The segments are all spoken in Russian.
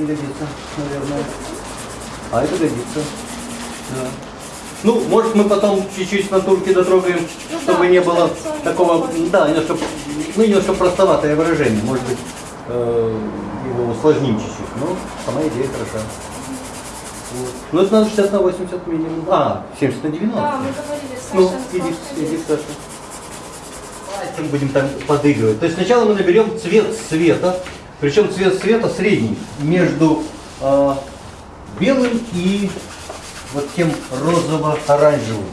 не годится, наверное. А это годится. Да. Ну, может, мы потом чуть-чуть натурки дотрогаем, Ну чтобы да, не было такого, да, немножко, ну, немножко простоватое выражение. Может быть, э, его усложним чуть-чуть, но сама идея хороша. Вот. Ну, это надо 60 на 80 минимум. А, 70 на 90. Да, мы говорили с Ну, иди, иди, Саша. Пальцем будем там подыгрывать. То есть сначала мы наберем цвет света, причем цвет света средний, между э, белым и вот тем розово-оранжевым.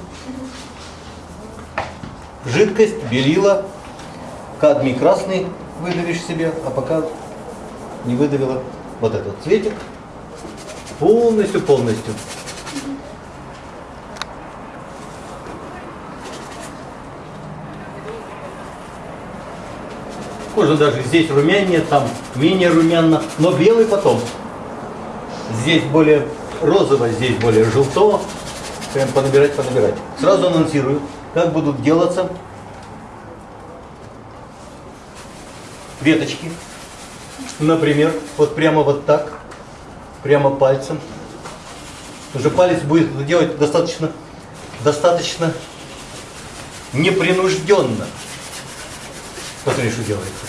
Жидкость, белила, кадмий красный выдавишь себе, а пока не выдавила вот этот цветик полностью, Можно даже здесь румянее, там менее румяно, но белый потом. Здесь более розово, здесь более желтого. Прям понабирать, понабирать. Сразу анонсирую, как будут делаться веточки. Например, вот прямо вот так, прямо пальцем. Уже палец будет делать достаточно, достаточно непринужденно. Посмотри, что делается.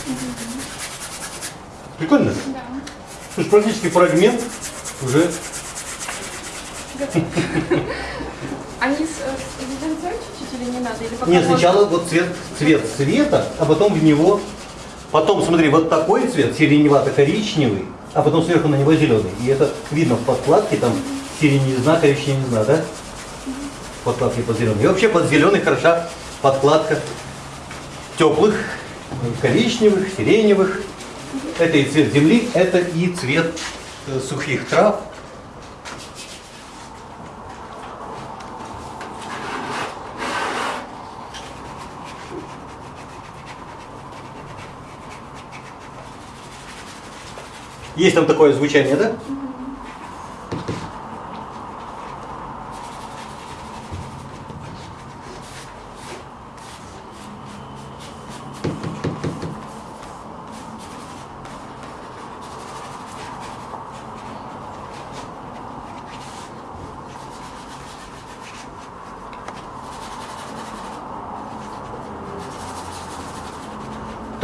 Прикольно? Да. Слушай, практически фрагмент уже Они э, чуть-чуть или не надо? Или Нет, сначала вот цвет, цвет света, а потом в него, потом смотри, вот такой цвет, сиреневато-коричневый, а потом сверху на него зеленый. И это видно в подкладке, там сиреневизна, коричневизна, да? В подкладке под зеленый. И вообще под зеленый хороша подкладка теплых, коричневых, сиреневых. Это и цвет земли, это и цвет э, сухих трав. Есть там такое звучание, да?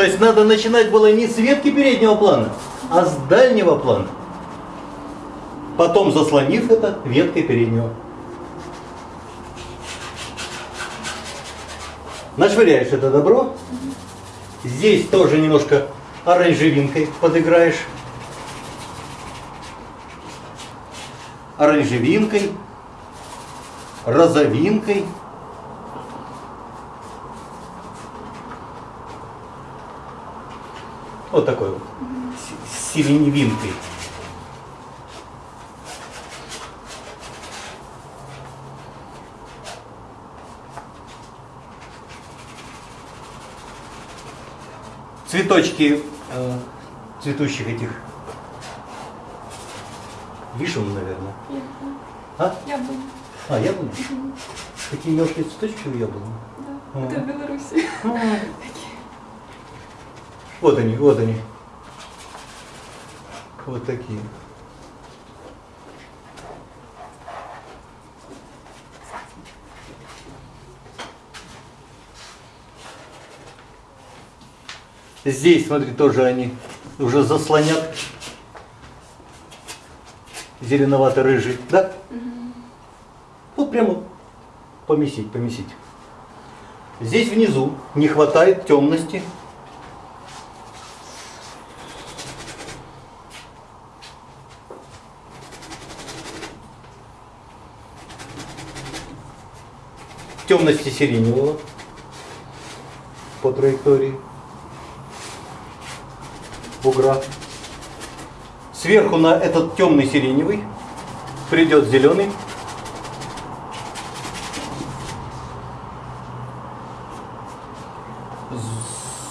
Есть надо начинать было не с ветки переднего плана, а с дальнего плана. Потом заслонив это веткой переднего. Нашвыряешь это добро. Здесь тоже немножко оранжевинкой подыграешь. Оранжевинкой, розовинкой. Вот такой вот. С сиреневинкой. Цветочки э, цветущих этих вишен, наверное. А? Яблони. А, яблони? Такие мелкие цветочки у яблони. Да. Ага. Это в Беларуси. Вот они, вот они. Вот такие. Здесь, смотри, тоже они уже заслонят зеленовато-рыжий, да? Вот прямо помесить, помесить. Здесь внизу не хватает темности. Темности сиреневого по траектории бугра. Сверху на этот темный сиреневый придет зеленый.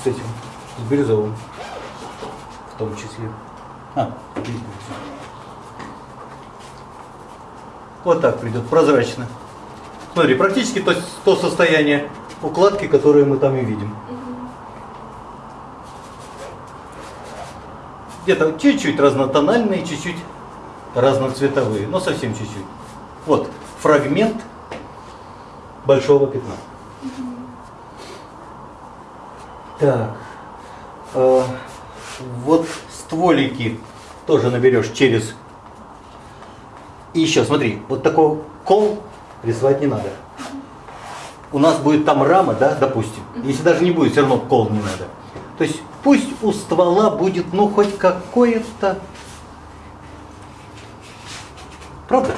С этим, с бирюзовым в том числе. А. Вот так придет, прозрачно. Смотри, практически то, то состояние укладки, которое мы там и видим. где-то чуть-чуть разнотональные, чуть-чуть разноцветовые, но совсем чуть-чуть. Вот фрагмент большого пятна. Так, э, вот стволики тоже наберешь через... И еще, смотри, вот такой кол рисовать не надо. У нас будет там рама, да, допустим. Если даже не будет, все равно кол не надо. То есть пусть у ствола будет, ну, хоть какое-то... Правда?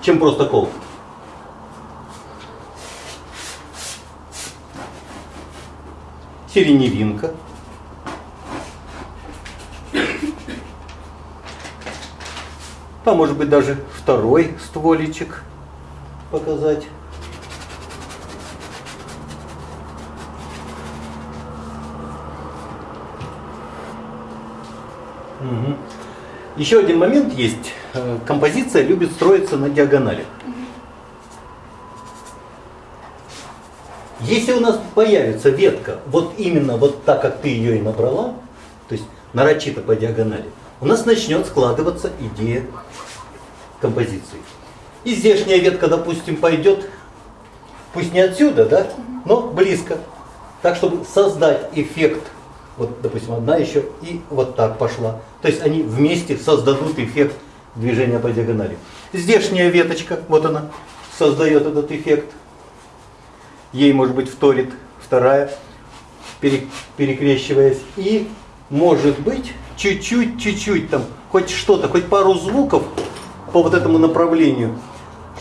Чем просто кол. Сиреневинка. А может быть даже второй стволичек показать. Мгм. Еще один момент есть. Э, Композиция любит строиться на диагонали. Если у нас появится ветка, вот именно вот так, как ты ее и набрала, то есть нарочито по диагонали, у нас начнет складываться идея композиции. И здешняя ветка, допустим, пойдет, пусть не отсюда, да, но близко. Так, чтобы создать эффект, вот, допустим, одна еще и вот так пошла. То есть они вместе создадут эффект движения по диагонали. Здешняя веточка, вот она, создает этот эффект. Ей, может быть, вторит вторая, пере- перекрещиваясь. И, может быть, чуть-чуть, чуть-чуть там, хоть что-то, хоть пару звуков по вот этому направлению,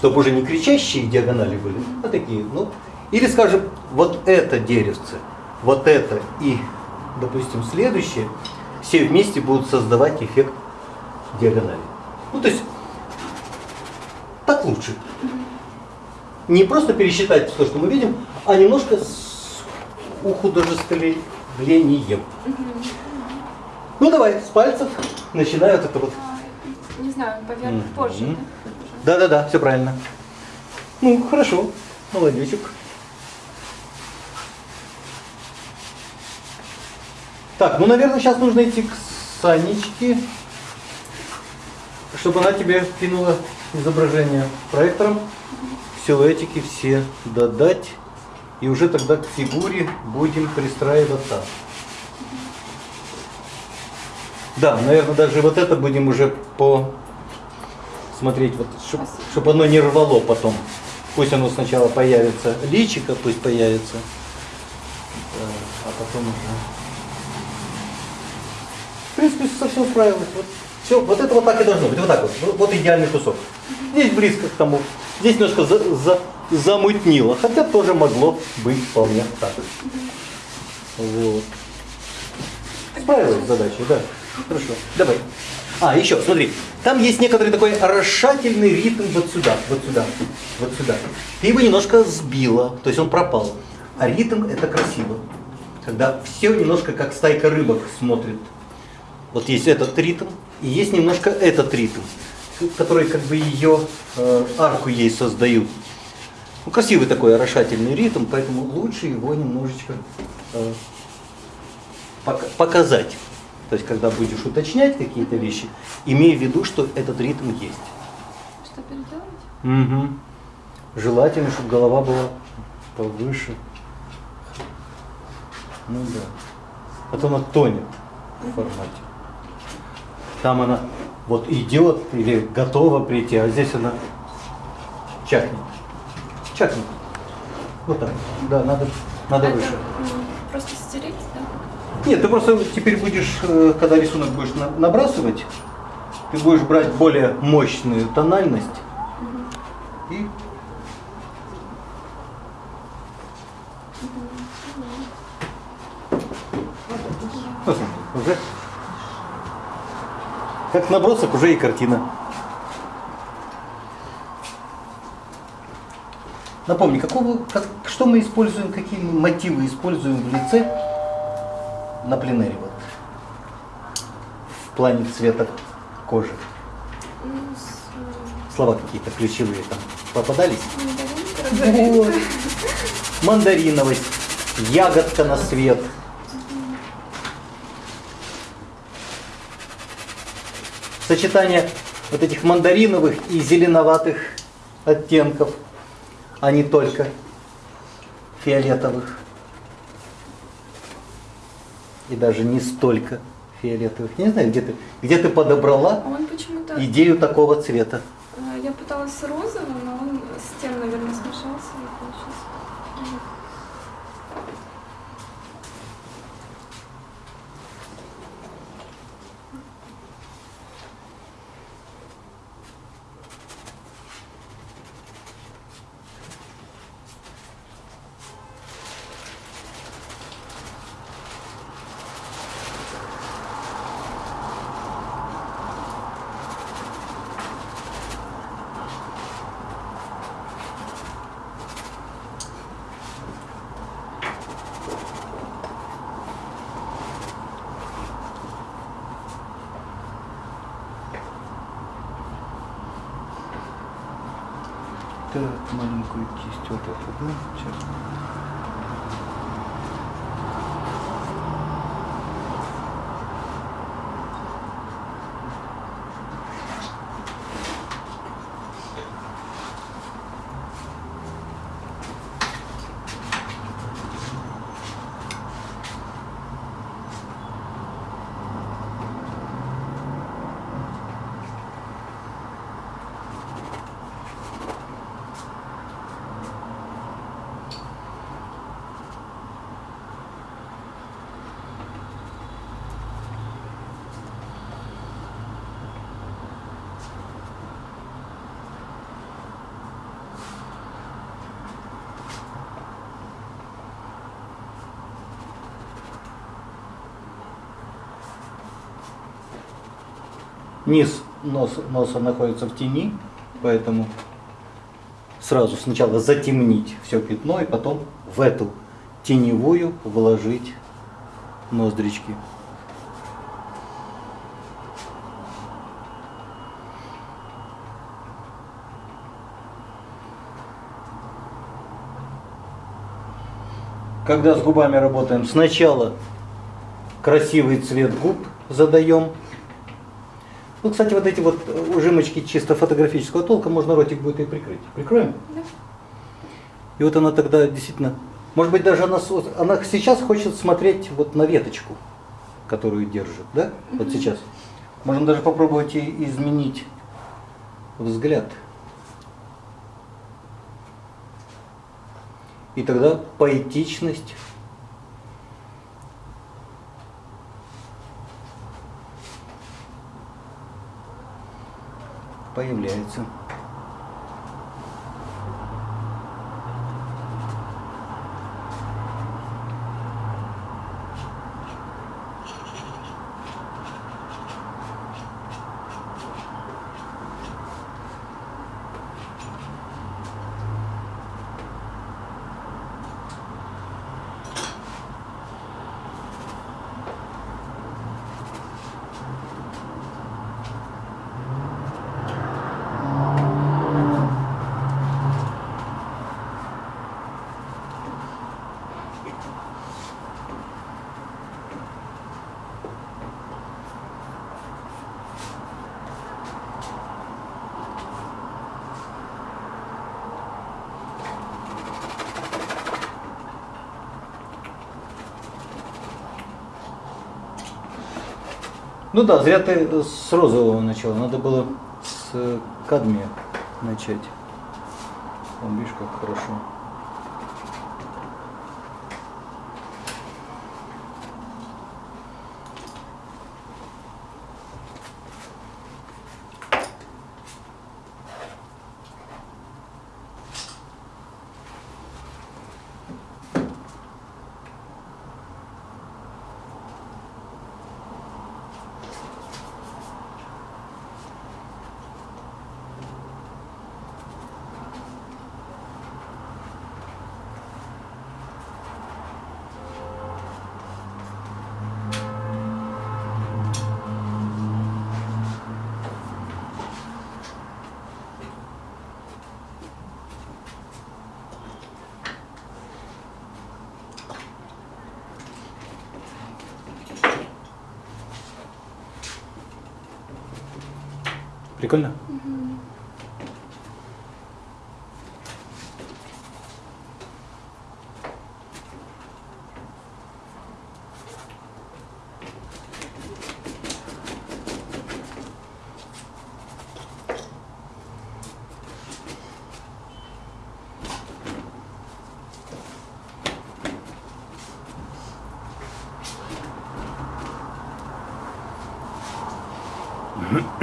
чтобы уже не кричащие диагонали были, а такие, ну, или, скажем, вот это деревце, вот это и, допустим, следующее, все вместе будут создавать эффект диагонали. Ну, то есть, так лучше. Не просто пересчитать то, что мы видим, а немножко с ухудожествлением. Ну, давай, с пальцев начинают это вот А, Не знаю, поверх позже. Да-да-да, все правильно. Ну, хорошо, молодечек. Так, ну, наверное, сейчас нужно идти к Санечке, чтобы она тебе кинула изображение проектором, силуэтики все додать, и уже тогда к фигуре будем пристраиваться. Да, наверное, даже вот это будем уже по смотреть, вот, чтобы Спасибо. оно не рвало потом. Пусть оно сначала появится, личико пусть появится, э, а потом уже. В принципе, совсем справилось. Вот, все, вот это вот так и должно быть, вот так вот. Вот, идеальный кусок. Здесь близко к тому. Здесь немножко за, за- замутнило, хотя тоже могло быть вполне так. Вот. Справилась с задачей, да. Хорошо. Давай. А, еще, смотри. Там есть некоторый такой расшательный ритм вот сюда, вот сюда, вот сюда. Ты его немножко сбила, то есть он пропал. А ритм это красиво. Когда все немножко как стайка рыбок смотрит. Вот есть этот ритм, и есть немножко этот ритм, который как бы ее э, арку ей создают. Ну, красивый такой орошательный ритм, поэтому лучше его немножечко э, пок- показать. То есть, когда будешь уточнять какие-то вещи, имей в виду, что этот ритм есть. Что переделать? Угу. Желательно, чтобы голова была повыше. Ну да. А то она тонет в формате. Там она вот идет или готова прийти, а здесь она чахнет. Чахнет. Вот так. Да, надо, надо Это, выше. Нет, ты просто теперь будешь, э, когда рисунок будешь на- набрасывать, ты будешь брать более мощную тональность и уже как набросок уже и картина. Напомни, какого, как, что мы используем, какие мотивы используем в лице на пленэре вот, в плане цвета кожи? Слова какие-то ключевые там попадались? Вот. Мандариновость, ягодка на свет. сочетание вот этих мандариновых и зеленоватых оттенков, а не только фиолетовых. И даже не столько фиолетовых. Я не знаю, где ты, где ты подобрала А идею такого цвета. э, Я пыталась розовым, но он с тем, наверное, смешался и получился. Вот. Маленькую кисть вот эту, да? Сейчас. Низ носа, носа находится в тени, поэтому сразу сначала затемнить все пятно и потом в эту теневую вложить ноздрички. Когда с губами работаем, сначала красивый цвет губ задаем, ну, кстати, вот эти вот э, ужимочки чисто фотографического толка можно ротик будет и прикрыть. Прикроем? Да. И вот она тогда действительно, может быть, даже она, она сейчас хочет смотреть вот на веточку, которую держит, да? Вот сейчас. Можно даже попробовать и изменить взгляд. И тогда поэтичность появляется. Ну да, зря ты с розового начала. Надо было с э, кадмия начать. Вон, видишь, как хорошо. Прикольно?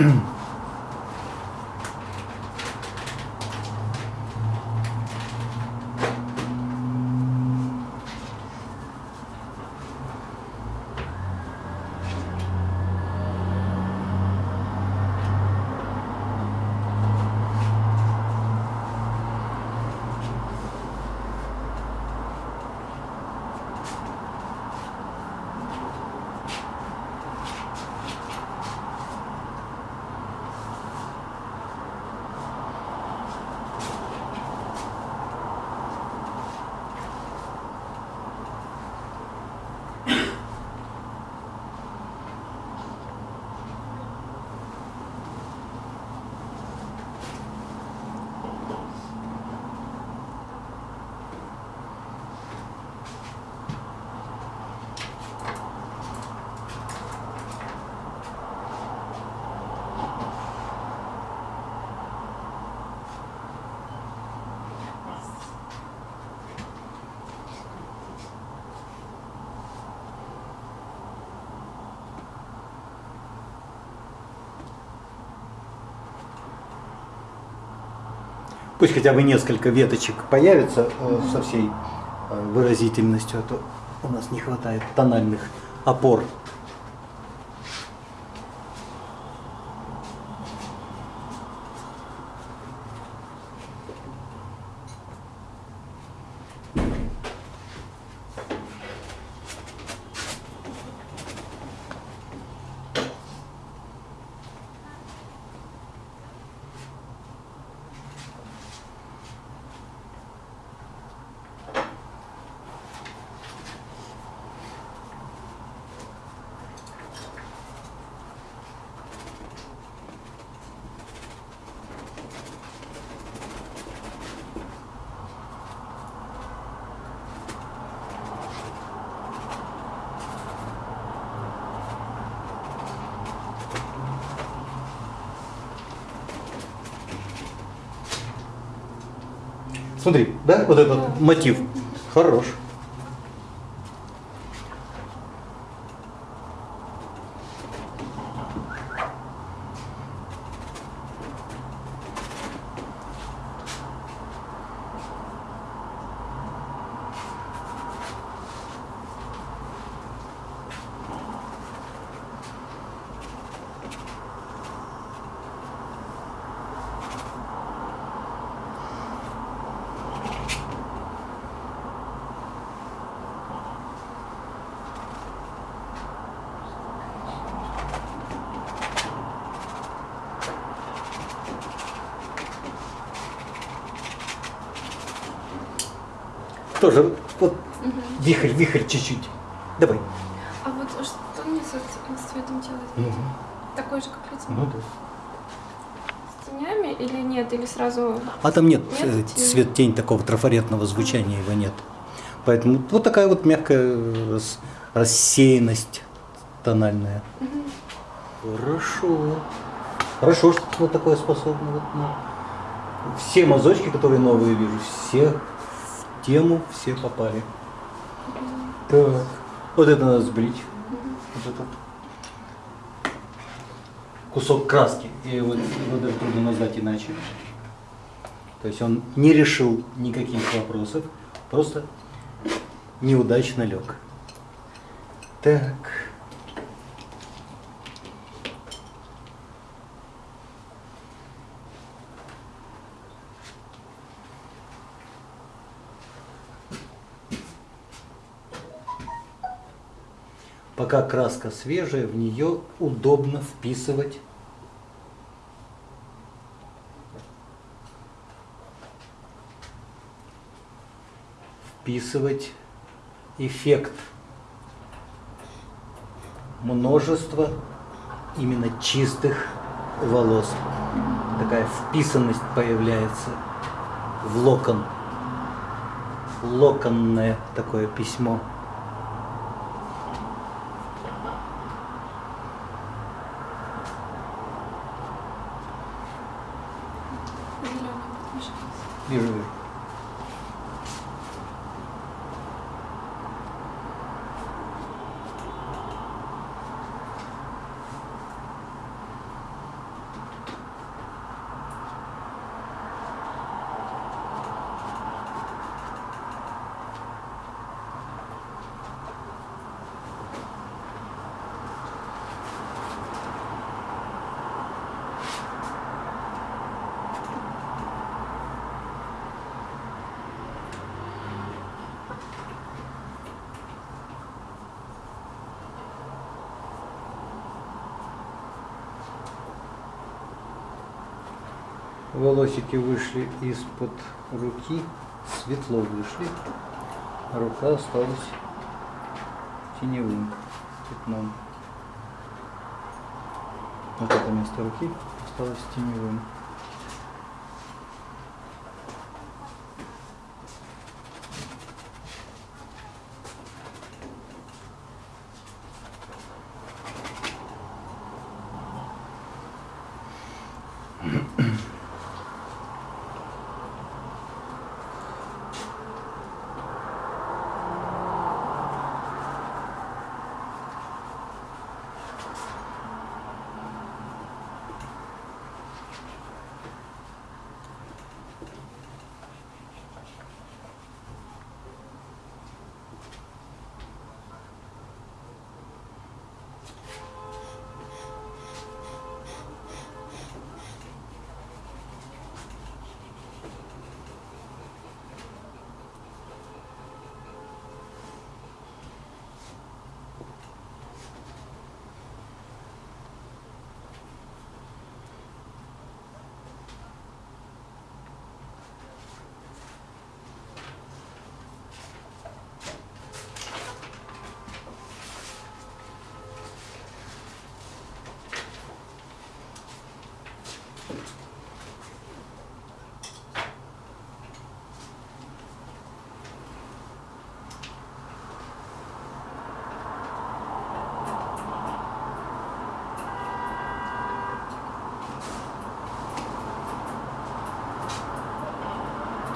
Пусть хотя бы несколько веточек появится э, со всей э, выразительностью, а то у нас не хватает тональных опор. Смотри, да, вот этот мотив. Хорош. Тоже вот вихрь, вихрь чуть-чуть. Давай. А вот что мне с, с цветом делать? Такой же, как лицо? Ну да. С тенями или нет? Или сразу... А там нет, Нет э, цвет-тень такого трафаретного звучания его нет. Поэтому вот такая вот мягкая рас- рассеянность тональная. Хорошо. Хорошо, что ты на такое способна. Вот, ну. Все мазочки, которые новые вижу, все тему, все попали. Так. Вот это надо сбрить. Вот этот кусок краски. И его, его даже трудно назвать иначе. То есть он не решил никаких вопросов, просто неудачно лег. Так. Пока краска свежая, в нее удобно вписывать вписывать эффект множества именно чистых волос. такая вписанность появляется в локон. Локонное такое письмо. Зеленый подмешался. Вижу, вижу. Волосики вышли из-под руки, светло вышли, а рука осталась теневым пятном. Вот это место руки осталось теневым.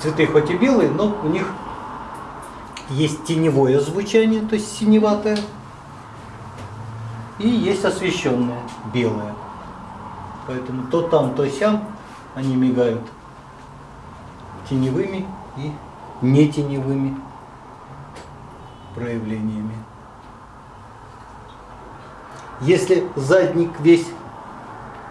Цветы хоть и белые, но у них есть теневое звучание, то есть синеватое, и есть освещенное, белое. Поэтому то там, то сям они мигают теневыми и не теневыми проявлениями. Если задник весь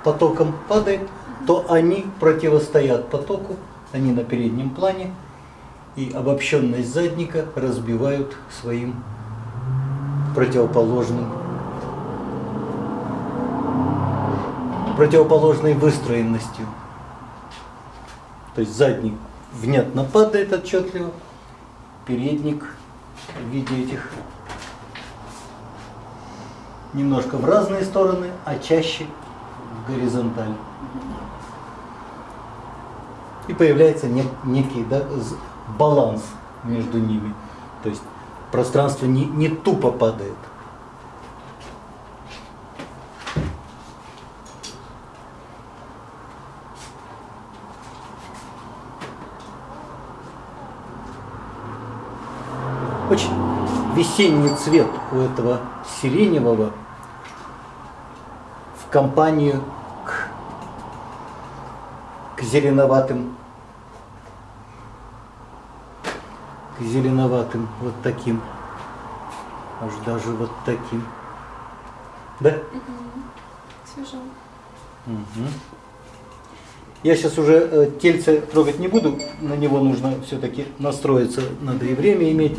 потоком падает, то они противостоят потоку, они на переднем плане, и обобщенность задника разбивают своим противоположным противоположной выстроенностью. То есть задник внятно падает отчетливо, передник в виде этих немножко в разные стороны, а чаще в горизонталь. И появляется нек- некий да, баланс между ними. То есть пространство не, не тупо падает. Очень весенний цвет у этого сиреневого в компанию к, зеленоватым. К зеленоватым вот таким. Аж даже вот таким. Да? Свежо. Мгм. Я сейчас уже э, тельце трогать не буду, на него нужно все-таки настроиться, надо и время иметь.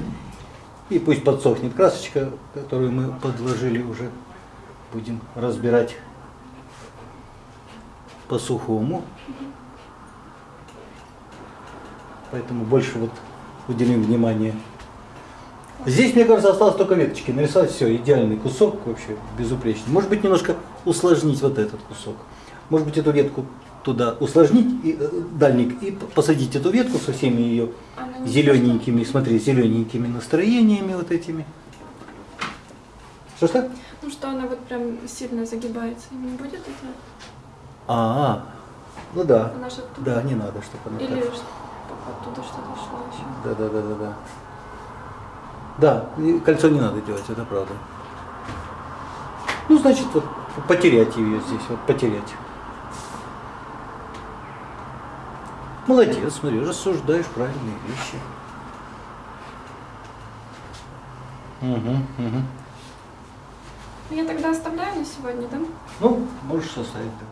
И пусть подсохнет красочка, которую мы подложили уже, будем разбирать по-сухому. Поэтому больше вот уделим внимание. Здесь, мне кажется, осталось только веточки. Нарисовать все, идеальный кусок вообще, безупречный. Может быть, немножко усложнить вот этот кусок. Может быть, эту ветку туда усложнить и, э, дальник и посадить эту ветку со всеми ее зелененькими, смотри, зелененькими настроениями вот этими. Что что? Ну что она вот прям сильно загибается, не будет это? А, ну да. Она же оттуда. Да, не надо, чтобы она Или так. Оттуда что-то шло еще. Да, да, да, да, да. Да, и кольцо не надо делать, это правда. Ну, значит, вот потерять ее здесь, вот потерять. Молодец, смотри, рассуждаешь правильные вещи. Угу, угу. Я тогда оставляю на сегодня, да? Ну, можешь составить, да.